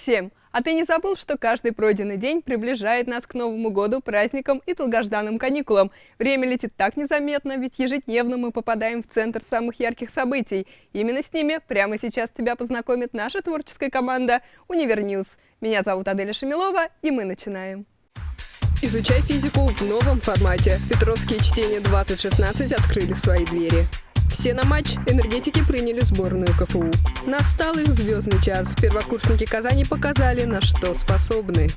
всем! А ты не забыл, что каждый пройденный день приближает нас к Новому году, праздникам и долгожданным каникулам? Время летит так незаметно, ведь ежедневно мы попадаем в центр самых ярких событий. Именно с ними прямо сейчас тебя познакомит наша творческая команда «Univer News». Меня зовут Аделя Шамилова, и мы начинаем. Изучай физику в новом формате. Петровские чтения 2016 открыли свои двери. Все на матч. Энергетики приняли сборную КФУ. Настал их звездный час. Первокурсники Казани показали, на что способны.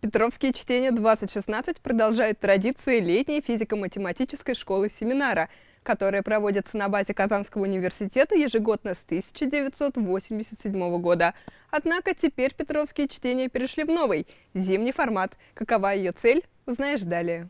Петровские чтения 2016 продолжают традиции летней физико-математической школы семинара, которая проводится на базе Казанского университета ежегодно с 1987 года. Однако теперь Петровские чтения перешли в новый, зимний формат. Какова ее цель, узнаешь далее.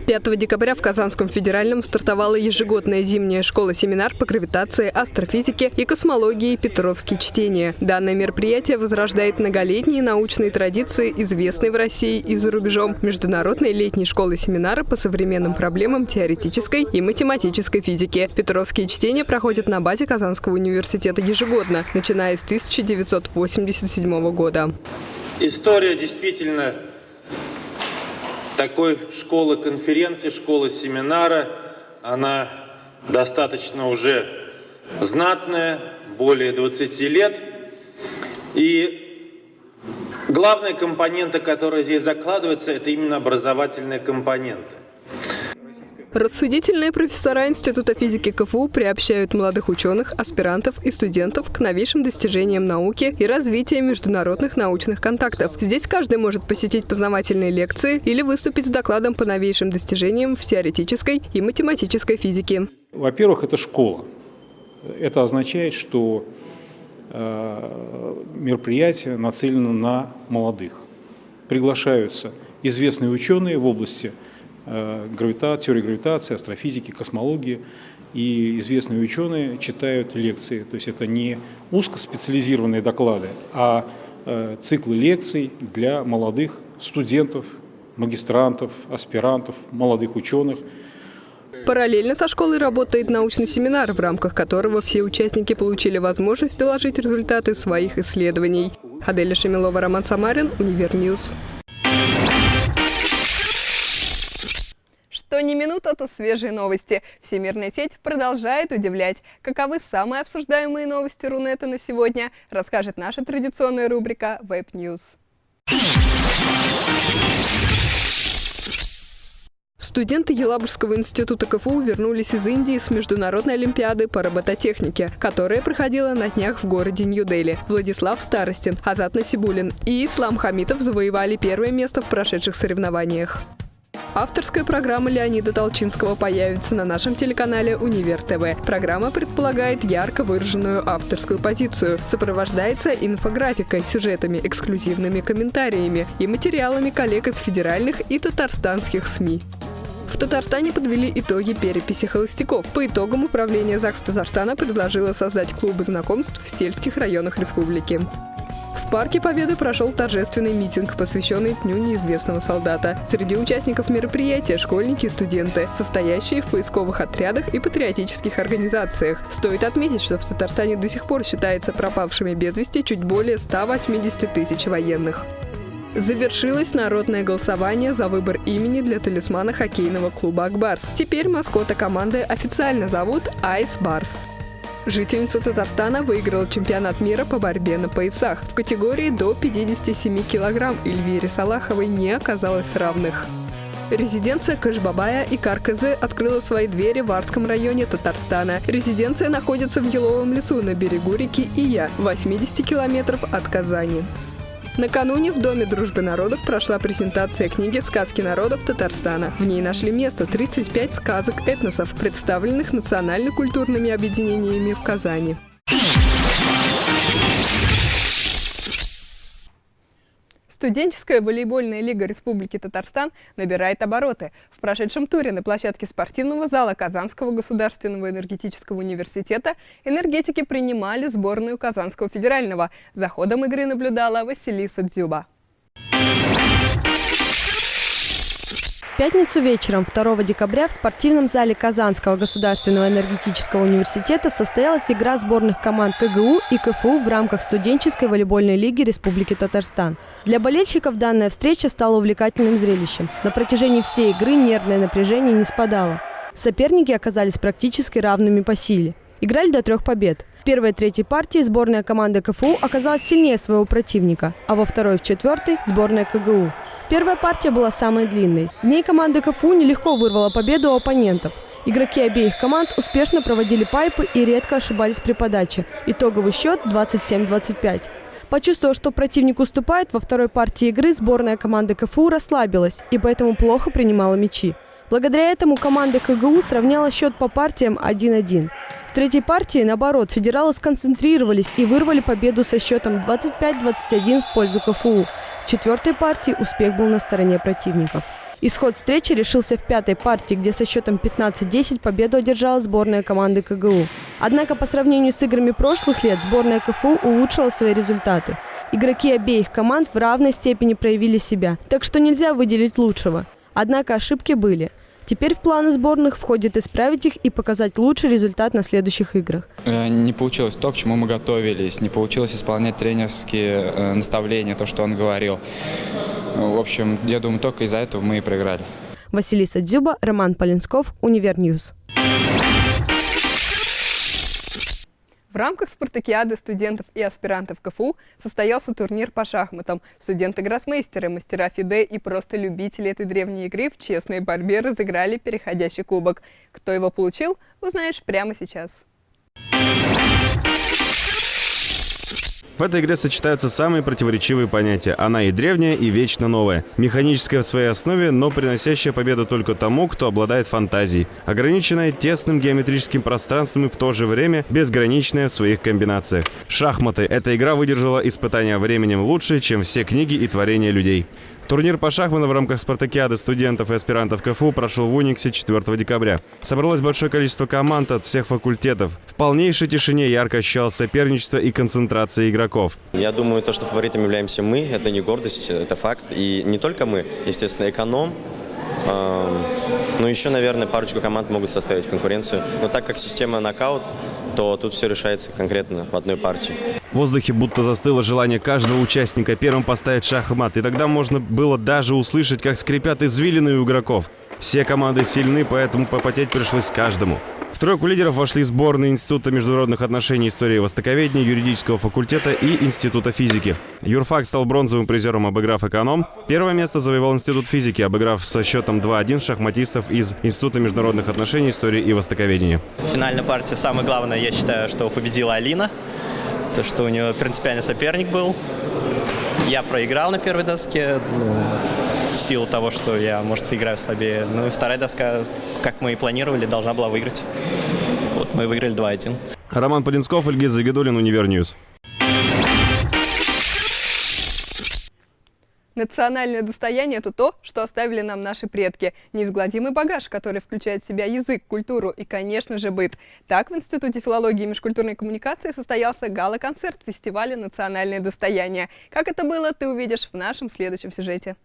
5 декабря в Казанском федеральном стартовала ежегодная зимняя школа-семинар по гравитации, астрофизике и космологии «Петровские чтения». Данное мероприятие возрождает многолетние научные традиции, известные в России и за рубежом Международной летней школы-семинара по современным проблемам теоретической и математической физики. «Петровские чтения» проходят на базе Казанского университета ежегодно, начиная с 1987 года. История действительно такой школы конференции, школы семинара, она достаточно уже знатная, более 20 лет. И главная компонента, которая здесь закладывается, это именно образовательная компонента. Рассудительные профессора Института физики КФУ приобщают молодых ученых, аспирантов и студентов к новейшим достижениям науки и развитию международных научных контактов. Здесь каждый может посетить познавательные лекции или выступить с докладом по новейшим достижениям в теоретической и математической физике. Во-первых, это школа. Это означает, что э, мероприятие нацелено на молодых. Приглашаются известные ученые в области Э, гравитации, теории гравитации, астрофизики, космологии. И известные ученые читают лекции. То есть это не узкоспециализированные доклады, а э, циклы лекций для молодых студентов, магистрантов, аспирантов, молодых ученых. Параллельно со школой работает научный семинар, в рамках которого все участники получили возможность доложить результаты своих исследований. Аделя Шамилова, Роман Самарин, Univer News. Что не минута, то свежие новости. Всемирная сеть продолжает удивлять. Каковы самые обсуждаемые новости Рунета на сегодня, расскажет наша традиционная рубрика Web News. Студенты Елабужского института КФУ вернулись из Индии с Международной олимпиады по робототехнике, которая проходила на днях в городе Нью-Дели. Владислав Старостин, Азат Насибулин и Ислам Хамитов завоевали первое место в прошедших соревнованиях. Авторская программа Леонида Толчинского появится на нашем телеканале «Универ ТВ». Программа предполагает ярко выраженную авторскую позицию, сопровождается инфографикой, сюжетами, эксклюзивными комментариями и материалами коллег из федеральных и татарстанских СМИ. В Татарстане подвели итоги переписи холостяков. По итогам управление ЗАГС Татарстана предложило создать клубы знакомств в сельских районах республики. В парке Победы прошел торжественный митинг, посвященный Дню неизвестного солдата. Среди участников мероприятия – школьники и студенты, состоящие в поисковых отрядах и патриотических организациях. Стоит отметить, что в Татарстане до сих пор считается пропавшими без вести чуть более 180 тысяч военных. Завершилось народное голосование за выбор имени для талисмана хоккейного клуба «Акбарс». Теперь маскота команды официально зовут «Айс Барс». Жительница Татарстана выиграла чемпионат мира по борьбе на поясах. В категории до 57 килограмм Эльвире Салаховой не оказалось равных. Резиденция Кашбабая и Карказы открыла свои двери в Арском районе Татарстана. Резиденция находится в Еловом лесу на берегу реки Ия, 80 километров от Казани. Накануне в Доме дружбы народов прошла презентация книги «Сказки народов Татарстана». В ней нашли место 35 сказок этносов, представленных национально-культурными объединениями в Казани. Студенческая волейбольная лига Республики Татарстан набирает обороты. В прошедшем туре на площадке спортивного зала Казанского государственного энергетического университета энергетики принимали сборную Казанского федерального. За ходом игры наблюдала Василиса Дзюба. В пятницу вечером 2 декабря в спортивном зале Казанского государственного энергетического университета состоялась игра сборных команд КГУ и КФУ в рамках студенческой волейбольной лиги Республики Татарстан. Для болельщиков данная встреча стала увлекательным зрелищем. На протяжении всей игры нервное напряжение не спадало. Соперники оказались практически равными по силе. Играли до трех побед. В первой третьей партии сборная команды КФУ оказалась сильнее своего противника, а во второй и в четвертой – сборная КГУ. Первая партия была самой длинной. В ней команда КФУ нелегко вырвала победу у оппонентов. Игроки обеих команд успешно проводили пайпы и редко ошибались при подаче. Итоговый счет 27-25. Почувствовав, что противник уступает, во второй партии игры сборная команды КФУ расслабилась и поэтому плохо принимала мячи. Благодаря этому команда КГУ сравняла счет по партиям 1-1. В третьей партии, наоборот, федералы сконцентрировались и вырвали победу со счетом 25-21 в пользу КФУ. В четвертой партии успех был на стороне противников. Исход встречи решился в пятой партии, где со счетом 15-10 победу одержала сборная команды КГУ. Однако по сравнению с играми прошлых лет сборная КФУ улучшила свои результаты. Игроки обеих команд в равной степени проявили себя, так что нельзя выделить лучшего. Однако ошибки были – Теперь в планы сборных входит исправить их и показать лучший результат на следующих играх. Э, не получилось то, к чему мы готовились, не получилось исполнять тренерские э, наставления, то, что он говорил. В общем, я думаю, только из-за этого мы и проиграли. Василиса Дзюба, Роман Полинсков, Univer News. В рамках спартакиады студентов и аспирантов КФУ состоялся турнир по шахматам. Студенты-гроссмейстеры, мастера ФИДЕ и просто любители этой древней игры в честной борьбе разыграли переходящий кубок. Кто его получил, узнаешь прямо сейчас. В этой игре сочетаются самые противоречивые понятия. Она и древняя, и вечно новая. Механическая в своей основе, но приносящая победу только тому, кто обладает фантазией. Ограниченная тесным геометрическим пространством и в то же время безграничная в своих комбинациях. Шахматы. Эта игра выдержала испытания временем лучше, чем все книги и творения людей. Турнир по шахматам в рамках спартакиады студентов и аспирантов КФУ прошел в Униксе 4 декабря. Собралось большое количество команд от всех факультетов. В полнейшей тишине ярко ощущалось соперничество и концентрация игроков. Я думаю, то, что фаворитом являемся мы, это не гордость, это факт. И не только мы, естественно, эконом, ну, еще, наверное, парочку команд могут составить конкуренцию. Но так как система нокаут, то тут все решается конкретно в одной партии. В воздухе будто застыло желание каждого участника первым поставить шахмат, и тогда можно было даже услышать, как скрипят извилины у игроков. Все команды сильны, поэтому попотеть пришлось каждому тройку лидеров вошли сборные Института международных отношений, истории и востоковедения, юридического факультета и Института физики. Юрфак стал бронзовым призером, обыграв эконом. Первое место завоевал Институт физики, обыграв со счетом 2-1 шахматистов из Института международных отношений, истории и востоковедения. Финальная партия, самое главное, я считаю, что победила Алина. То, что у нее принципиальный соперник был. Я проиграл на первой доске. Ну, в силу того, что я, может, играю слабее. Ну и вторая доска, как мы и планировали, должна была выиграть. Вот мы выиграли 2-1. Роман Подинсков, Ильгиз Загидулин, Univer News. Национальное достояние – это то, что оставили нам наши предки. Неизгладимый багаж, который включает в себя язык, культуру и, конечно же, быт. Так в Институте филологии и межкультурной коммуникации состоялся гала-концерт фестиваля «Национальное достояние». Как это было, ты увидишь в нашем следующем сюжете.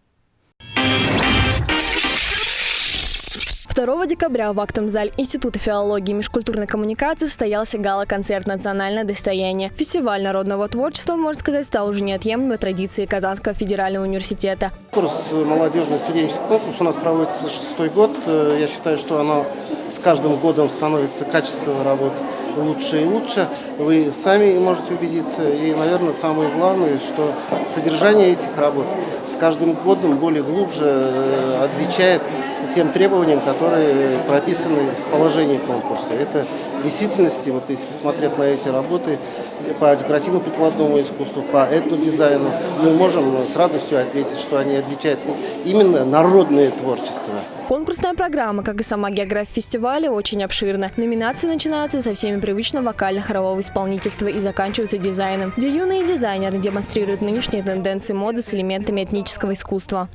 2 декабря в актовом зале Института филологии и межкультурной коммуникации состоялся гала-концерт «Национальное достояние». Фестиваль народного творчества, можно сказать, стал уже неотъемлемой традицией Казанского федерального университета. Курс молодежный студенческий конкурс у нас проводится шестой год. Э, я считаю, что оно с каждым годом становится качество работы лучше и лучше. Вы сами можете убедиться. И, наверное, самое главное, что содержание этих работ с каждым годом более глубже э, отвечает тем требованиям, которые прописаны в положении конкурса. Это в действительности, вот если посмотрев на эти работы по декоративно-прикладному искусству, по этнодизайну, мы можем с радостью отметить, что они отвечают именно народное творчество. Конкурсная программа, как и сама география фестиваля, очень обширна. Номинации начинаются со всеми привычного вокально-хорового исполнительства и заканчиваются дизайном, где юные дизайнеры демонстрируют нынешние тенденции моды с элементами этнического искусства.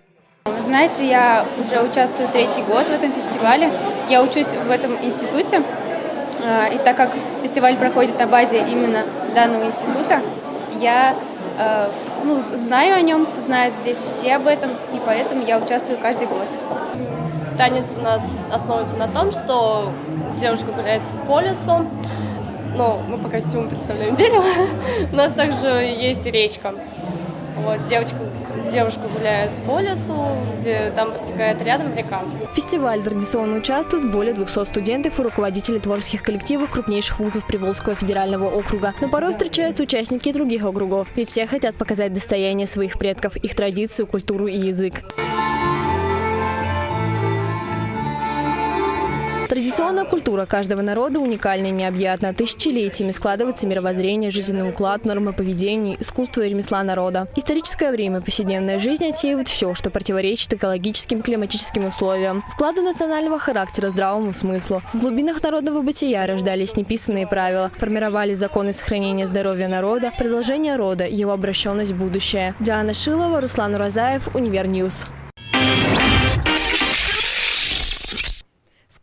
Вы знаете, я уже участвую третий год в этом фестивале. Я учусь в этом институте. А, и так как фестиваль проходит на базе именно данного института, я а, ну, знаю о нем, знают здесь все об этом, и поэтому я участвую каждый год. танец у нас основывается на том, что девушка гуляет по лесу, ну, мы по костюму представляем дерево, у нас также есть речка. Вот, девочка, девушка гуляет по лесу, где там протекает рядом река. В фестивале традиционно участвуют более 200 студентов и руководителей творческих коллективов крупнейших вузов Приволжского федерального округа. Но порой встречаются участники других округов, ведь все хотят показать достояние своих предков, их традицию, культуру и язык. Традиционная культура каждого народа уникальна и необъятна. Тысячелетиями складывается мировоззрение, жизненный уклад, нормы поведения, искусство и ремесла народа. Историческое время повседневная жизнь отсеивает все, что противоречит экологическим климатическим условиям, складу национального характера, здравому смыслу. В глубинах народного бытия рождались неписанные правила, формировали законы сохранения здоровья народа, продолжение рода, его обращенность в будущее. Диана Шилова, Руслан Уразаев, Univer News.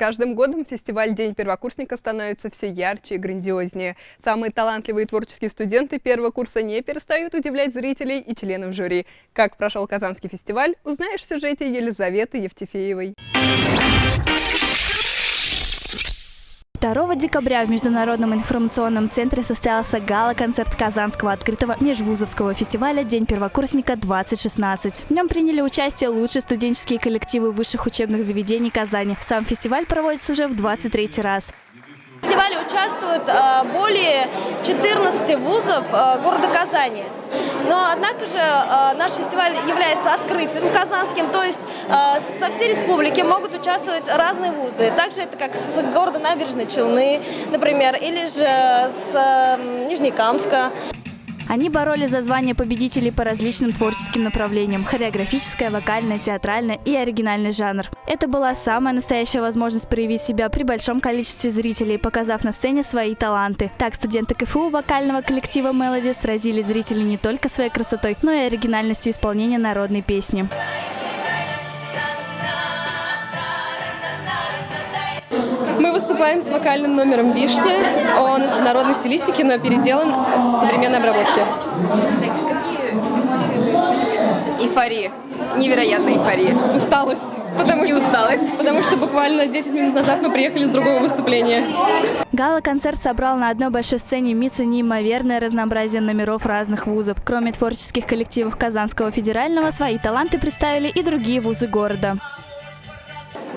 Каждым годом фестиваль «День первокурсника» становится все ярче и грандиознее. Самые талантливые творческие студенты первого курса не перестают удивлять зрителей и членов жюри. Как прошел Казанский фестиваль, узнаешь в сюжете Елизаветы Евтефеевой. 2 декабря в Международном информационном центре состоялся гала-концерт Казанского открытого межвузовского фестиваля «День первокурсника-2016». В нем приняли участие лучшие студенческие коллективы высших учебных заведений Казани. Сам фестиваль проводится уже в 23 раз. В фестивале участвуют э, более 14 вузов э, города Казани. Но, однако же, э, наш фестиваль является открытым, казанским, то есть со всей республики могут участвовать разные вузы. Также это как с города Набережной Челны, например, или же с Нижнекамска. Они боролись за звание победителей по различным творческим направлениям – хореографическое, вокальное, театральное и оригинальный жанр. Это была самая настоящая возможность проявить себя при большом количестве зрителей, показав на сцене свои таланты. Так студенты КФУ вокального коллектива «Мелоди» сразили зрителей не только своей красотой, но и оригинальностью исполнения народной песни. Выступаем с вокальным номером «Вишня». Он в народной стилистике, но переделан в современной обработке. Эйфория. Невероятная эйфория. Усталость. Потому что усталость. Потому что буквально 10 минут назад мы приехали с другого выступления. Гала-концерт собрал на одной большой сцене МИЦа неимоверное разнообразие номеров разных вузов. Кроме творческих коллективов Казанского федерального, свои таланты представили и другие вузы города.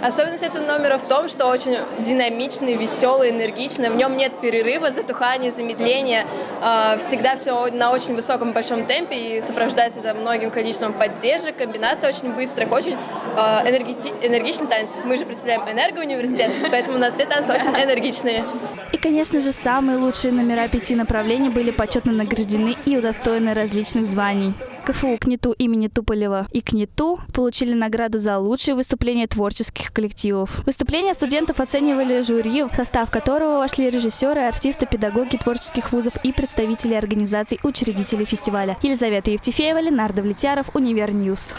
Особенность этого номера в том, что очень динамичный, веселый, энергичный. В нем нет перерыва, затухания, замедления. А, всегда все на очень высоком большом темпе и сопровождается это многим количеством поддержек, комбинация очень быстрых, очень а, энергичный танец. Мы же представляем энергоуниверситет, поэтому у нас все танцы очень энергичные. И, конечно же, самые лучшие номера пяти направлений были почетно награждены и удостоены различных званий. КФУ КНИТУ имени Туполева и КНИТУ получили награду за лучшие выступления творческих коллективов. Выступления студентов оценивали жюри, в состав которого вошли режиссеры, артисты, педагоги творческих вузов и представители организаций учредителей фестиваля. Елизавета Евтефеева, Ленардо Влетяров, Univer News.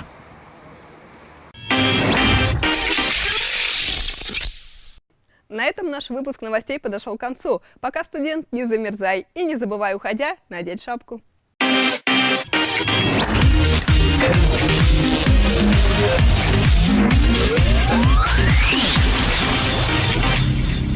На этом наш выпуск новостей подошел к концу. Пока, студент, не замерзай и не забывай, уходя, надеть шапку. Thank you.